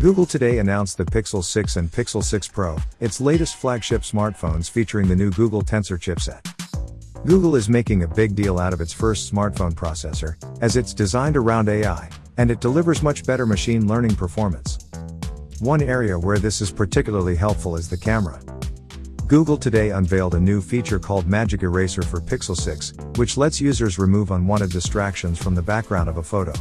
Google today announced the Pixel 6 and Pixel 6 Pro, its latest flagship smartphones featuring the new Google Tensor chipset. Google is making a big deal out of its first smartphone processor, as it's designed around AI, and it delivers much better machine learning performance. One area where this is particularly helpful is the camera. Google today unveiled a new feature called Magic Eraser for Pixel 6, which lets users remove unwanted distractions from the background of a photo.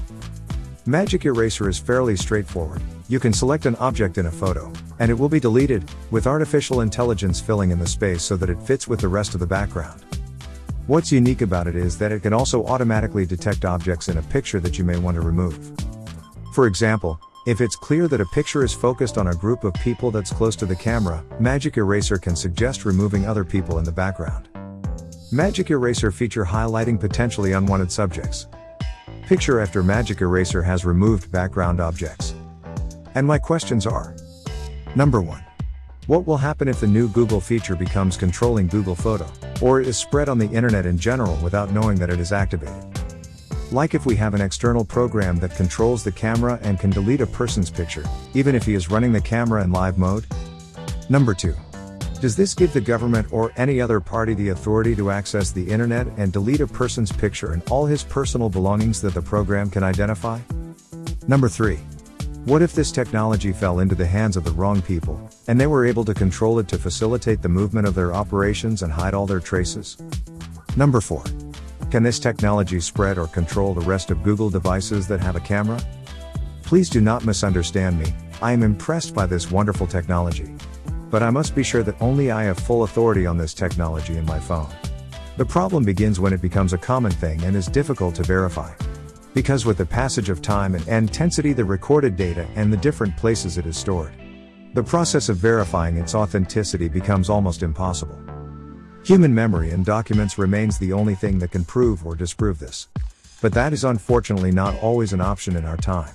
Magic Eraser is fairly straightforward. You can select an object in a photo, and it will be deleted, with artificial intelligence filling in the space so that it fits with the rest of the background. What's unique about it is that it can also automatically detect objects in a picture that you may want to remove. For example, if it's clear that a picture is focused on a group of people that's close to the camera, Magic Eraser can suggest removing other people in the background. Magic Eraser feature highlighting potentially unwanted subjects. Picture after Magic Eraser has removed background objects. And my questions are Number 1. What will happen if the new Google feature becomes controlling Google Photo, or is spread on the internet in general without knowing that it is activated? Like if we have an external program that controls the camera and can delete a person's picture, even if he is running the camera in live mode? Number 2. Does this give the government or any other party the authority to access the internet and delete a person's picture and all his personal belongings that the program can identify? Number 3. What if this technology fell into the hands of the wrong people, and they were able to control it to facilitate the movement of their operations and hide all their traces? Number 4. Can this technology spread or control the rest of Google devices that have a camera? Please do not misunderstand me, I am impressed by this wonderful technology. But I must be sure that only I have full authority on this technology in my phone. The problem begins when it becomes a common thing and is difficult to verify. Because with the passage of time and intensity the recorded data and the different places it is stored. The process of verifying its authenticity becomes almost impossible. Human memory and documents remains the only thing that can prove or disprove this. But that is unfortunately not always an option in our time.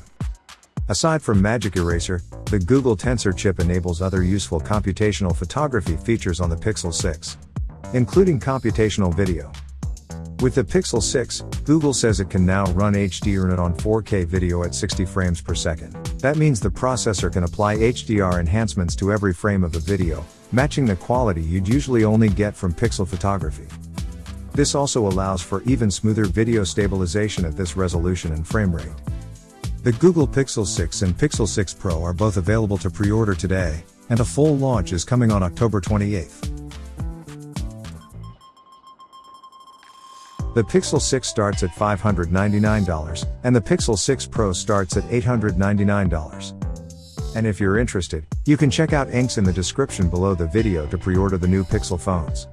Aside from Magic Eraser, the Google Tensor chip enables other useful computational photography features on the Pixel 6, including computational video. With the Pixel 6, Google says it can now run HDR on 4K video at 60 frames per second. That means the processor can apply HDR enhancements to every frame of the video, matching the quality you'd usually only get from pixel photography. This also allows for even smoother video stabilization at this resolution and frame rate. The Google Pixel 6 and Pixel 6 Pro are both available to pre-order today, and a full launch is coming on October 28th. The Pixel 6 starts at $599, and the Pixel 6 Pro starts at $899. And if you're interested, you can check out links in the description below the video to pre-order the new Pixel phones.